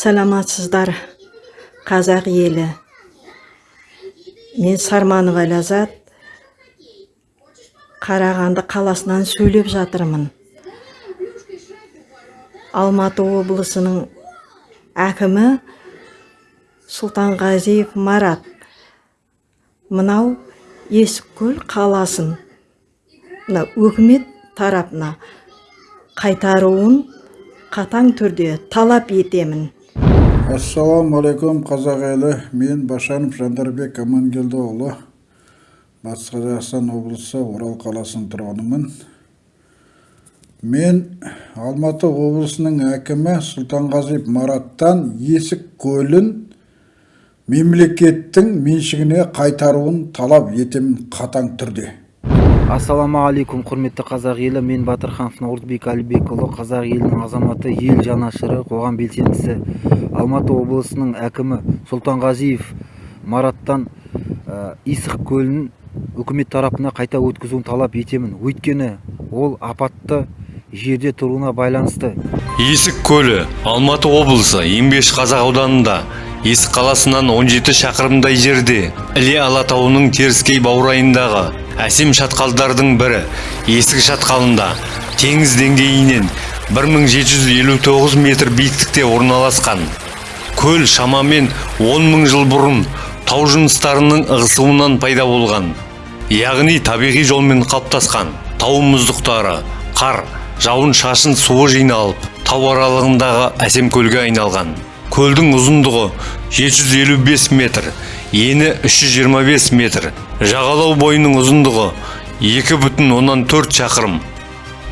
саламатсыздар қазақ елі. Мен сарманова ләззат қарағанды қаласынан сөйлеп жатырмын. Алматы облысының әкімі сұлтанғазиев марат. Мынау есіккөл қаласын мына өкімет тарапына қайтаруын қатаң түрде талап етемін. Ассалаумағалейкум қазақ елі. Мен башанов жандарбек амангелдіұлы батыс қазақстан облысы орал қаласының тұрғынымын. Мен алматы облысының әкімі сұлтанғазиев мараттан есік көлін мемлекеттің меншігіне қайтаруын талап етемін қатаң түрде. Ассалаумағалейкум құрметті қазақ елі. Мен батырханов наурызбек әлібекұлы қазақ елінің азаматы ел жанашыры қоғам белсендісі. Алматы облысының әкімі сұлтанғазиев мараттан ә, исық көлін үкімет тарапына қайта өткізуін талап етемін. Өйткені ол апатты жерде тұруына байланысты. Есік көлі алматы облысы еңбеш қазақ ауданында есік қаласынан 17 шақырымдай жерде іле алатауының теріскей баурайындағы әсем шатқалдардың бірі есік шатқалында теңіз деңгейінен 1759 метр биіктікте орналасқан. Көл шамамен 10 мың жыл бұрын тау жыныстарының ығысуынан пайда болған. Яғни табиғи жолмен қалыптасқан тау мұздықтары қар жауын шашын суы жиналып тау аралығындағы әсем көлге айналған. Көлдің ұзындығы 755 метр ені 325 метр. Жағалау бойының ұзындығы 2,4 шақырым.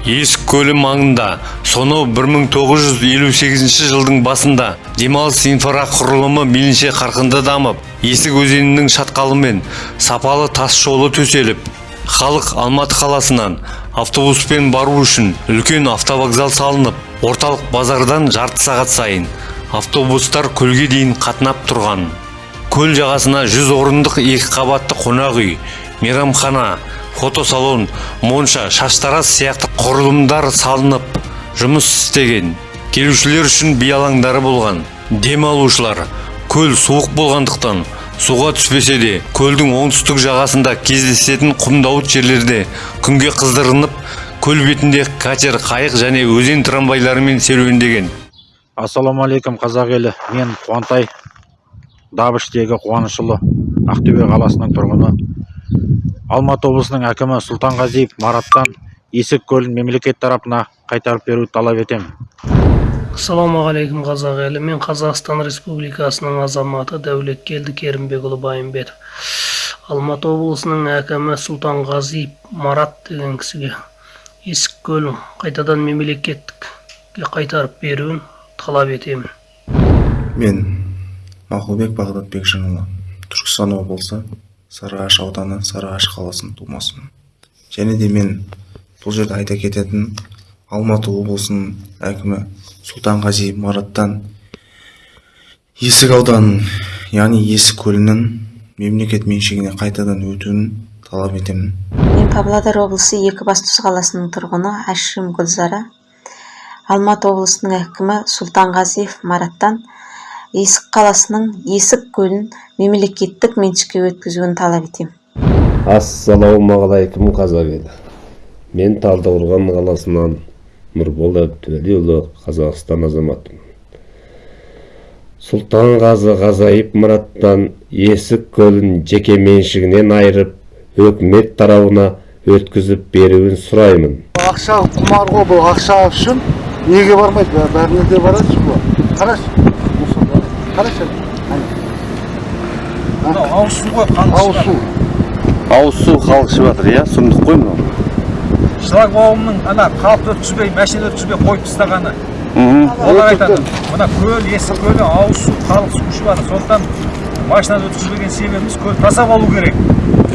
Есік көлі маңында. Сонау 1958 жылдың басында демалыс инфрақұрылымы мейлінше қарқынды дамып есік өзенінің шатқалымен сапалы тас жолы төселіп халық алматы қаласынан автобуспен бару үшін үлкен автовокзал салынып орталық базардан жарты сағат сайын автобустар көлге дейін қатынап тұрған. Көл жағасына 100 орындық екі қабатты қонақ үй мейрамхана фотосалон монша шаштараз сияқты құрылымдар салынып жұмыс істеген. Келушілер үшін би алаңдары болған демалушылар көл суық болғандықтан суға түспесе де көлдің оңтүстік жағасында кездесетін құмдауыт жерлерде күнге қыздырынып көл бетінде катер қайық және өзен трамвайларымен серуендеген. Ассалаумағалейкум қазақ елі. Мен қуантай. Дабыштегі қуанышұлы ақтөбе қаласының тұрғыны. Алматы облысының әкімі сұлтанғазиев мараттан есік көлін мемлекет тарапына қайтарып беруді талап етемін ассалаумағалейкум қазақ елі. Мен қазақстан республикасының азаматы дәулеткелді керімбекұлы байымбетов. Алматы облысының әкімі сұлтанғазиев марат деген кісіге есік көлін қайтадан мемлекетке қайтарып беруін талап етемін. Мен мақұлбек бағдат бекжанұлы түркістан облысы сарыағаш ауданы сарыағаш қаласының тумасымын. Және де мен бұл жерде айта кететін алматы облысының әкімі сұлтанғазиев мараттан есік ауданының яғни есік көлінің мемлекет меншігіне қайтадан өтуін талап етемін. Мен павлодар облысы екібастұз қаласының тұрғыны әшім гүлзара. Алматы облысының әкімі сұлтанғазиев мараттан есік қаласының есік көлін мемлекеттік меншікке өткізуін талап етемін ассалаумағалейкум қазақ елі. Мен талдықорған қаласынан нұрболат төлеұлы қазақстан азаматымын сұлтанғазы ғазаев мұраттан есік көлін жеке меншігінен айырып өкімет тарауына өткізіп беруін сұраймын. Ақша құмар ғой бұл ақша үшін неге бармайды? Бәріне де барады ғой қарашы. Қарашы мынау ауыз су ғой ауыз су ауыз су халық ішіп жатыр иә? Сұмдық қой мынау. Шлагбаумның ана қалыпты өткізбей машина өткізбей қойып тастағаны. Олар айтады мына көл есік көлі ауыз су халық су ішіп жатыр. Сондықтан машинаны өткізбеген себебіміз көл таза болу керек.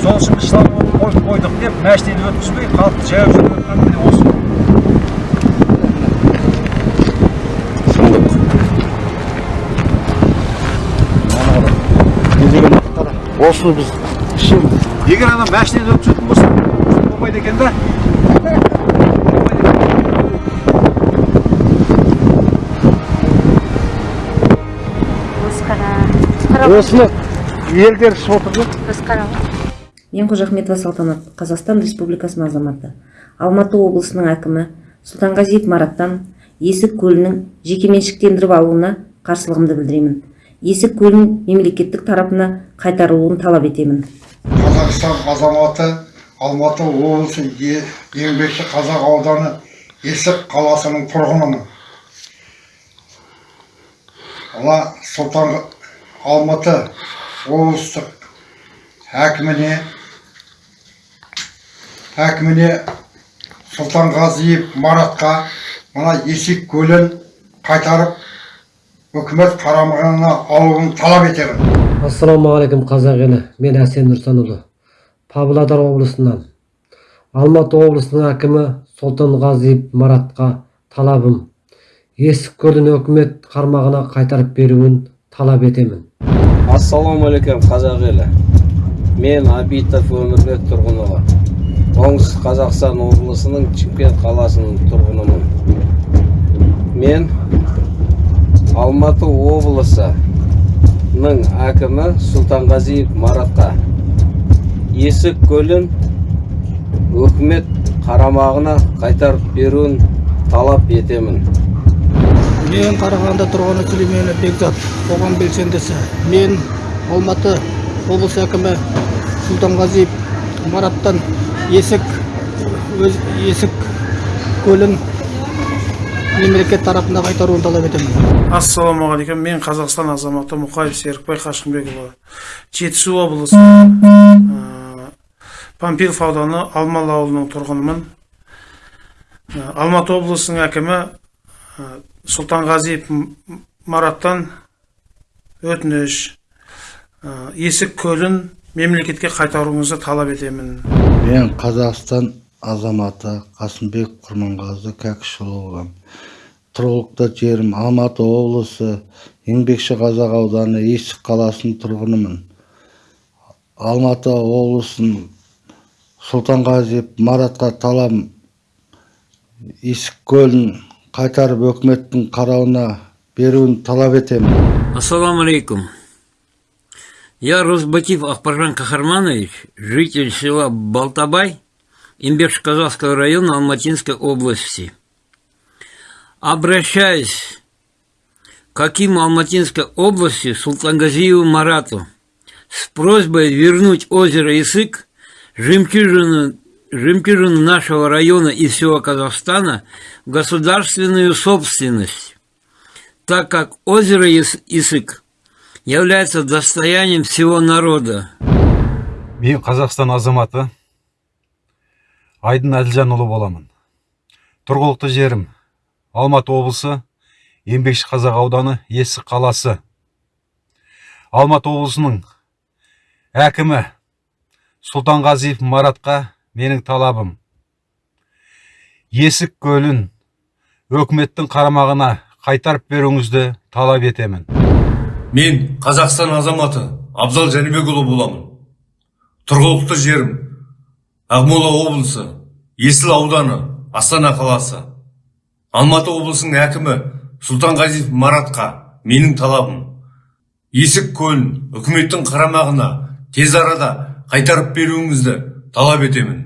Сол үшін біз шлагбаум қойып қойдық деп машинаны өткізбей халықты жаяу жүріп жатқан міне осы сұмдық осыны біз ішеміз егер ана машинаны өткізетін болса болмайды екен да осыны елдер ішіп отыр мен қожахметова салтанат қазақстан республикасының азаматы. Алматы облысының әкімі сұлтанғазиев мараттан есік көлінің жекеменшіктендіріп алуына қарсылығымды білдіремін. Есік көлін мемлекеттік тарапына қайтарылуын талап етемін. Қазақстан азаматы алматы облысы еңбекші қазақ ауданы есік қаласының тұрғынымын. Мына сұлтан алматы облыстық әкіміне әкіміне сұлтанғазиев маратқа мына есек көлін қайтарып үкімет қарамағына алуын талап етемін ассалаумағалейкум қазақ елі мен әсен нұрсанұлы павлодар облысынан алматы облысының әкімі сұлтанғазиев маратқа талабым есік көлін өкімет қармағына қайтарып беруін талап етемін ассалаумағалейкум қазақ елі мен абитов өмірбек тұрғынұлы оңтүстік қазақстан облысының чимкент қаласының тұрғынымын мен алматы облысының әкімі сұлтанғазиев маратқа. Есік көлін өкімет қарамағына қайтарып беруін талап етемін. Мен қарағанды тұрғыны сүлейменов бекзат қоғам белсендісі. Мен алматы облыс әкімі сұлтанғазиев мараттан есік өз есік көлін мемлекет тарапына қайтаруын талап етемін ассалаумағалейкум. Мен қазақстан азаматы мұқаев серікбай қашқынбекұлы жетісу облысы ә, панфилов ауданы алмалы ауылының тұрғынымын. Ә, алматы облысының әкімі ә, сұлтанғазиев мараттан өтініш ә, есік көлін мемлекетке қайтаруыңызды талап етемін. Мен қазақстан азаматы қасымбек құрманғазы кәкішұлы. Тұрғылықты жерім алматы облысы еңбекші қазақ ауданы есік қаласының тұрғынымын. Алматы облысының сұлтанғазиев маратқа талабым есік көлін қайтарып өкіметтің қарауына беруін талап етемін. Ассаламу алейкум. Я Росбатив Ахпаржан Кахарманович, житель села Балтабай, Имберш-Казахского района Алматинской области. Обращаюсь к Акиму Алматинской области Султангазиеву Марату с просьбой вернуть озеро Исык, жемчужину, жемчужину нашего района и всего Казахстана, в государственную собственность так как озеро Ис- Исык является достоянием всего народа. мен қазақстан азаматы айдын әділжанұлы боламын. Тұрғылықты жерім. Алматы облысы еңбекші қазақ ауданы есік қаласы. Алматы облысының әкімі сұлтанғазиев маратқа менің талабым. Есік көлін өкіметтің қарамағына қайтарып беруіңізді талап етемін. Мен қазақстан азаматы абзал жәнібекұлы боламын. Тұрғылықты жерім. Ақмола облысы есіл ауданы астана қаласы. Алматы облысының әкімі сұлтанғазиев маратқа менің талабым. Есік көлін үкіметтің қарамағына тез арада қайтарып беруіңізді талап етемін.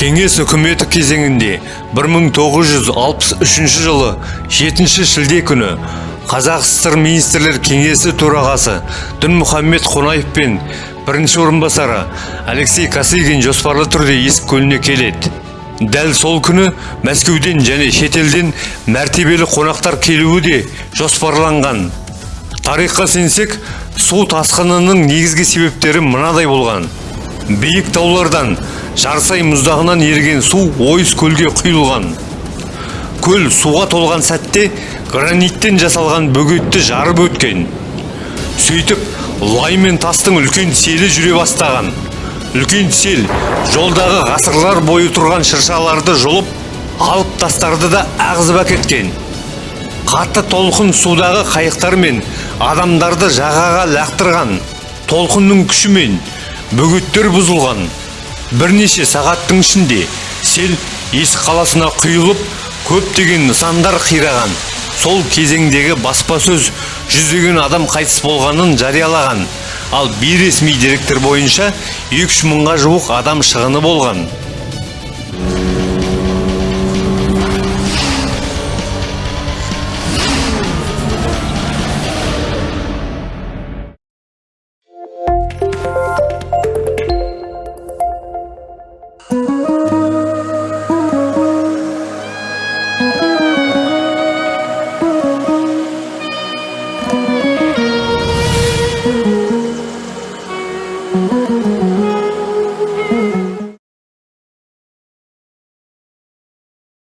Кеңес үкіметі кезеңінде 1963 жылы 7 шілде күні қазақ сср министрлер кеңесі төрағасы дінмұхаммед қонаев пен бірінші орынбасары алексей косыгин жоспарлы түрде есік көліне келеді. Дәл сол күні мәскеуден және шетелден мәртебелі қонақтар келуі де жоспарланған. Тарихқа сенсек су тасқынының негізгі себептері мынадай болған. Биік таулардан жарсай мұздағынан еріген су ойыс көлге құйылған. Көл суға толған сәтте граниттен жасалған бөгетті жарып өткен. Сөйтіп лай мен тастың үлкен селі жүре бастаған. Үлкен сел жолдағы ғасырлар бойы тұрған шыршаларды жұлып алып тастарды да ағызып әкеткен. Қатты толқын судағы қайықтар мен адамдарды жағаға лақтырған толқынның күшімен бөгеттер бұзылған. Бірнеше сағаттың ішінде сел есік қаласына құйылып көптеген нысандар қираған. Сол кезеңдегі баспасөз жүздеген адам қайтыс болғанын жариялаған. Ал бейресми деректер бойынша 3 мыңға жуық адам шығыны болған.